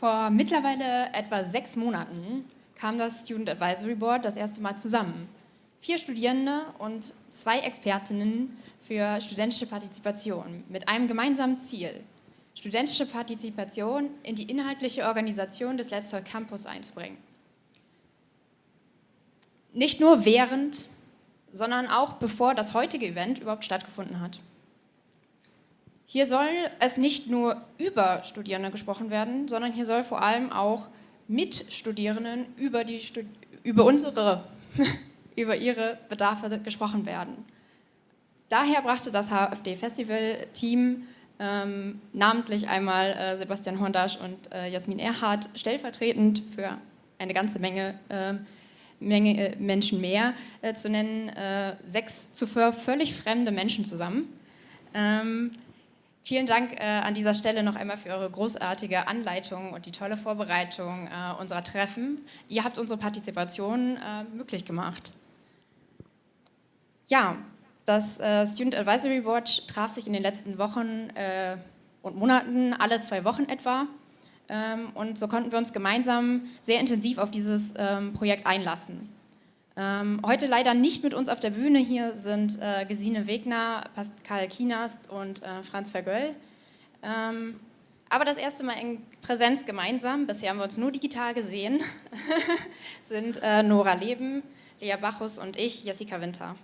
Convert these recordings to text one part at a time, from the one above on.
Vor mittlerweile etwa sechs Monaten kam das Student Advisory Board das erste Mal zusammen. Vier Studierende und zwei Expertinnen für studentische Partizipation mit einem gemeinsamen Ziel, studentische Partizipation in die inhaltliche Organisation des Let's Talk Campus einzubringen. Nicht nur während, sondern auch bevor das heutige Event überhaupt stattgefunden hat. Hier soll es nicht nur über Studierende gesprochen werden, sondern hier soll vor allem auch mit Studierenden über, die, über unsere, über ihre Bedarfe gesprochen werden. Daher brachte das HFD-Festival-Team ähm, namentlich einmal äh, Sebastian Hondasch und äh, Jasmin Erhardt stellvertretend für eine ganze Menge, äh, Menge Menschen mehr äh, zu nennen, äh, sechs zuvor völlig fremde Menschen zusammen. Ähm, Vielen Dank äh, an dieser Stelle noch einmal für eure großartige Anleitung und die tolle Vorbereitung äh, unserer Treffen. Ihr habt unsere Partizipation äh, möglich gemacht. Ja, das äh, Student Advisory Board traf sich in den letzten Wochen äh, und Monaten, alle zwei Wochen etwa. Ähm, und so konnten wir uns gemeinsam sehr intensiv auf dieses ähm, Projekt einlassen. Ähm, heute leider nicht mit uns auf der Bühne. Hier sind äh, Gesine Wegner, Pascal Kienast und äh, Franz Vergöll. Ähm, aber das erste Mal in Präsenz gemeinsam, bisher haben wir uns nur digital gesehen, sind äh, Nora Leben, Lea Bachus und ich, Jessica Winter.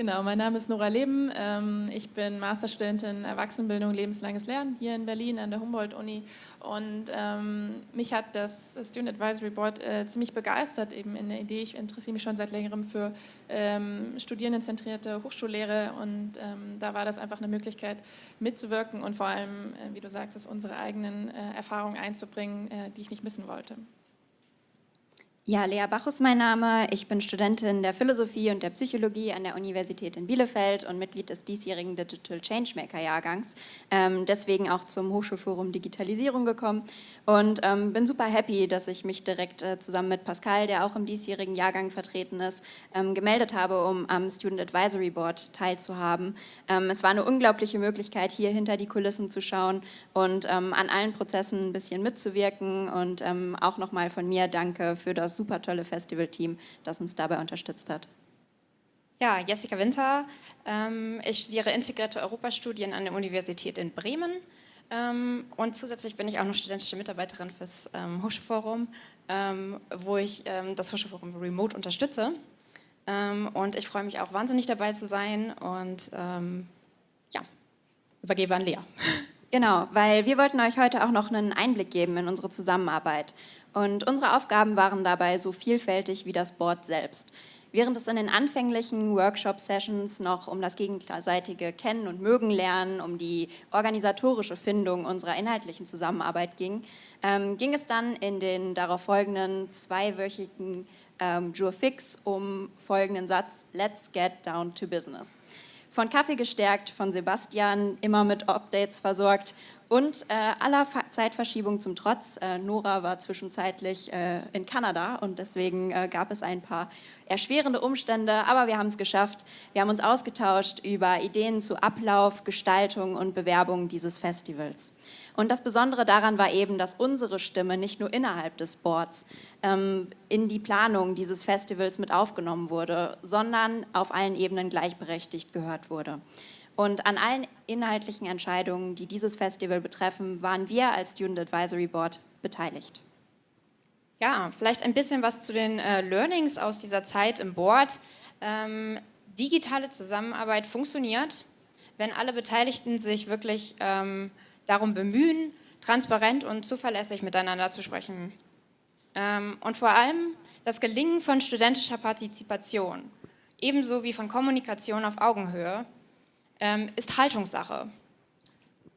Genau, mein Name ist Nora Leben. Ähm, ich bin Masterstudentin Erwachsenenbildung, lebenslanges Lernen hier in Berlin an der Humboldt-Uni. Und ähm, mich hat das Student Advisory Board äh, ziemlich begeistert, eben in der Idee. Ich interessiere mich schon seit längerem für ähm, studierendenzentrierte Hochschullehre und da war das einfach eine Möglichkeit mitzuwirken und vor allem, äh, wie du sagst, unsere eigenen äh, Erfahrungen einzubringen, die ich nicht missen wollte. Ja, Lea Bachus mein Name. Ich bin Studentin der Philosophie und der Psychologie an der Universität in Bielefeld und Mitglied des diesjährigen Digital Changemaker Jahrgangs. Ähm, deswegen auch zum Hochschulforum Digitalisierung gekommen und ähm, bin super happy, dass ich mich direkt äh, zusammen mit Pascal, der auch im diesjährigen Jahrgang vertreten ist, ähm, gemeldet habe, um am Student Advisory Board teilzuhaben. Ähm, es war eine unglaubliche Möglichkeit, hier hinter die Kulissen zu schauen und ähm, an allen Prozessen ein bisschen mitzuwirken und ähm, auch nochmal von mir danke für das super tolle Festivalteam, das uns dabei unterstützt hat. Ja, Jessica Winter. Ähm, ich studiere integrierte Europastudien an der Universität in Bremen. Ähm, und zusätzlich bin ich auch noch studentische Mitarbeiterin fürs ähm, Hochschulforum, wo ich das Hochschulforum remote unterstütze. Und ich freue mich auch wahnsinnig dabei zu sein und ja, übergebe an Lea. Genau, weil wir wollten euch heute auch noch einen Einblick geben in unsere Zusammenarbeit. Und unsere Aufgaben waren dabei so vielfältig wie das Board selbst. Während es in den anfänglichen Workshop-Sessions noch um das gegenseitige Kennen und Mögen lernen, um die organisatorische Findung unserer inhaltlichen Zusammenarbeit ging, ähm, ging es dann in den darauf folgenden zweiwöchigen ähm, Jure Fix um folgenden Satz, Let's get down to business. Von Kaffee gestärkt, von Sebastian, immer mit Updates versorgt und äh, aller Fa Zeitverschiebung zum Trotz, äh, Nora war zwischenzeitlich äh, in Kanada und deswegen äh, gab es ein paar erschwerende Umstände, aber wir haben es geschafft. Wir haben uns ausgetauscht über Ideen zu Ablauf, Gestaltung und Bewerbung dieses Festivals. Und das Besondere daran war eben, dass unsere Stimme nicht nur innerhalb des Boards ähm, in die Planung dieses Festivals mit aufgenommen wurde, sondern auf allen Ebenen gleichberechtigt gehört wurde. Und an allen inhaltlichen Entscheidungen, die dieses Festival betreffen, waren wir als Student Advisory Board beteiligt. Ja, vielleicht ein bisschen was zu den äh, Learnings aus dieser Zeit im Board. Ähm, digitale Zusammenarbeit funktioniert, wenn alle Beteiligten sich wirklich ähm, darum bemühen, transparent und zuverlässig miteinander zu sprechen. Ähm, und vor allem das Gelingen von studentischer Partizipation, ebenso wie von Kommunikation auf Augenhöhe, ähm, ist Haltungssache.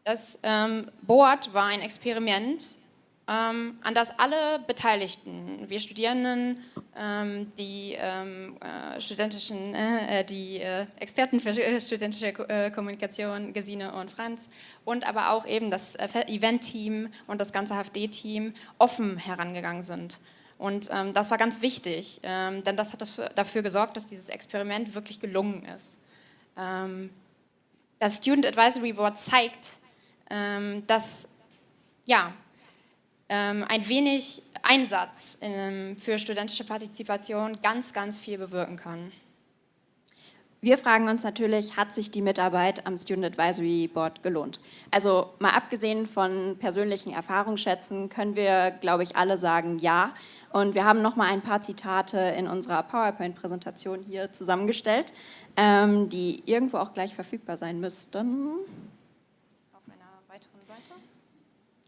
Das ähm, Board war ein Experiment, ähm, an das alle Beteiligten, wir Studierenden, ähm, die ähm, äh, studentischen, äh, äh die äh, Experten für äh, studentische äh, Kommunikation, Gesine und Franz, und aber auch eben das Event-Team und das ganze HFD-Team offen herangegangen sind. Und ähm, das war ganz wichtig, ähm, denn das hat dafür gesorgt, dass dieses Experiment wirklich gelungen ist. Ähm, das Student Advisory Board zeigt, ähm, dass ja, ähm, ein wenig Einsatz in, für studentische Partizipation ganz, ganz viel bewirken kann. Wir fragen uns natürlich, hat sich die Mitarbeit am Student Advisory Board gelohnt? Also mal abgesehen von persönlichen Erfahrungsschätzen können wir, glaube ich, alle sagen, ja. Und wir haben noch mal ein paar Zitate in unserer PowerPoint-Präsentation hier zusammengestellt, ähm, die irgendwo auch gleich verfügbar sein müssten. Auf einer weiteren Seite?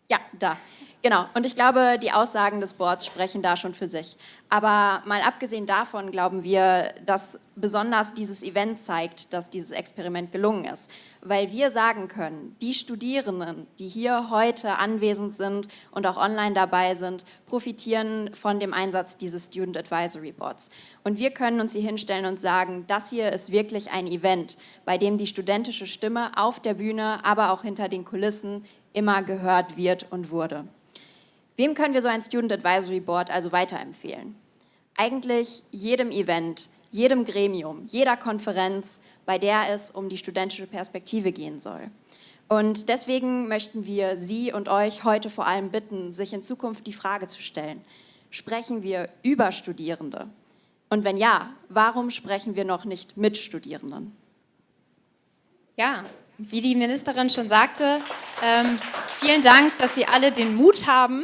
Ja, da. Genau, und ich glaube, die Aussagen des Boards sprechen da schon für sich. Aber mal abgesehen davon glauben wir, dass besonders dieses Event zeigt, dass dieses Experiment gelungen ist. Weil wir sagen können, die Studierenden, die hier heute anwesend sind und auch online dabei sind, profitieren von dem Einsatz dieses Student Advisory Boards. Und wir können uns hier hinstellen und sagen, das hier ist wirklich ein Event, bei dem die studentische Stimme auf der Bühne, aber auch hinter den Kulissen immer gehört wird und wurde. Wem können wir so ein Student Advisory Board also weiterempfehlen? Eigentlich jedem Event, jedem Gremium, jeder Konferenz, bei der es um die studentische Perspektive gehen soll. Und deswegen möchten wir Sie und euch heute vor allem bitten, sich in Zukunft die Frage zu stellen, sprechen wir über Studierende? Und wenn ja, warum sprechen wir noch nicht mit Studierenden? Ja, wie die Ministerin schon sagte, ähm, vielen Dank, dass Sie alle den Mut haben,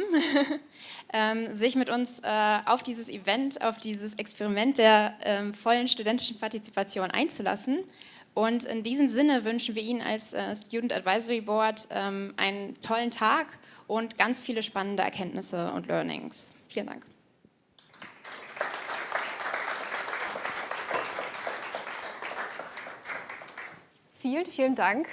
ähm, sich mit uns äh, auf dieses Event, auf dieses Experiment der ähm, vollen studentischen Partizipation einzulassen. Und in diesem Sinne wünschen wir Ihnen als äh, Student Advisory Board ähm, einen tollen Tag und ganz viele spannende Erkenntnisse und Learnings. Vielen Dank. Vielen, vielen Dank